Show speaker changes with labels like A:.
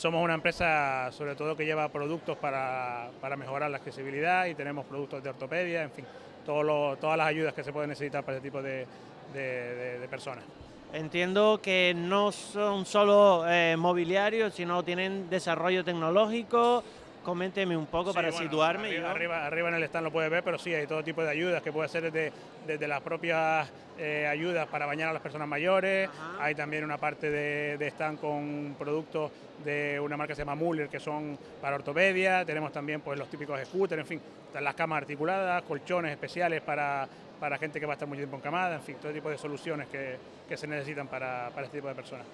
A: Somos una empresa sobre todo que lleva productos para, para mejorar la accesibilidad y tenemos productos de ortopedia, en fin, todo lo, todas las ayudas que se pueden necesitar para ese tipo de, personas.
B: Entiendo que no son solo eh, mobiliarios, sino tienen desarrollo tecnológico, Coménteme un poco
A: Sí,
B: para
A: bueno,
B: situarme.
A: Arriba,
B: yo.
A: arriba, arriba en el stand lo puedes ver, pero sí, hay todo tipo de ayudas que puede ser desde, desde las propias eh, ayudas para bañar a las personas mayores,
B: Ajá.
A: hay también una parte de, de stand con productos de una marca que se llama Muller que son para ortopedia, tenemos también pues los típicos scooters, en fin, están las camas articuladas, colchones especiales para, para gente que va a estar mucho tiempo en camada, en fin, todo tipo de soluciones que, que se necesitan para, para este tipo de personas.